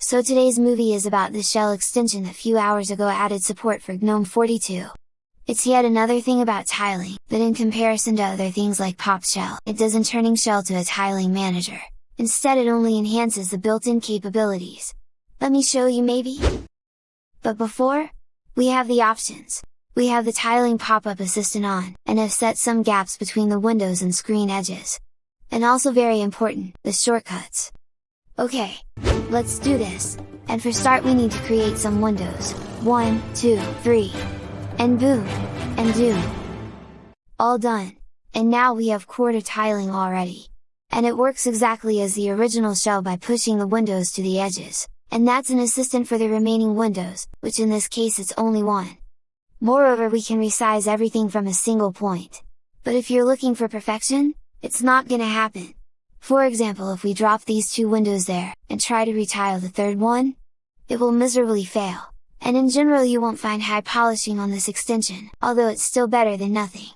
So today's movie is about the shell extension that few hours ago added support for GNOME 42. It's yet another thing about tiling, but in comparison to other things like Pop Shell, it doesn't turning shell to a tiling manager. Instead it only enhances the built-in capabilities. Let me show you maybe? But before? We have the options. We have the tiling pop-up assistant on, and have set some gaps between the windows and screen edges. And also very important, the shortcuts. Okay, let's do this! And for start we need to create some windows, 1, 2, 3, and boom! And doom! All done! And now we have quarter tiling already! And it works exactly as the original shell by pushing the windows to the edges, and that's an assistant for the remaining windows, which in this case it's only one. Moreover we can resize everything from a single point. But if you're looking for perfection, it's not gonna happen! For example if we drop these two windows there, and try to retile the third one, it will miserably fail, and in general you won't find high polishing on this extension, although it's still better than nothing.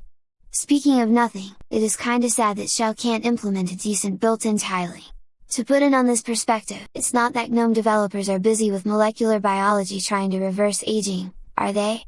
Speaking of nothing, it is kinda sad that Shell can't implement a decent built-in tiling. To put it on this perspective, it's not that GNOME developers are busy with molecular biology trying to reverse aging, are they?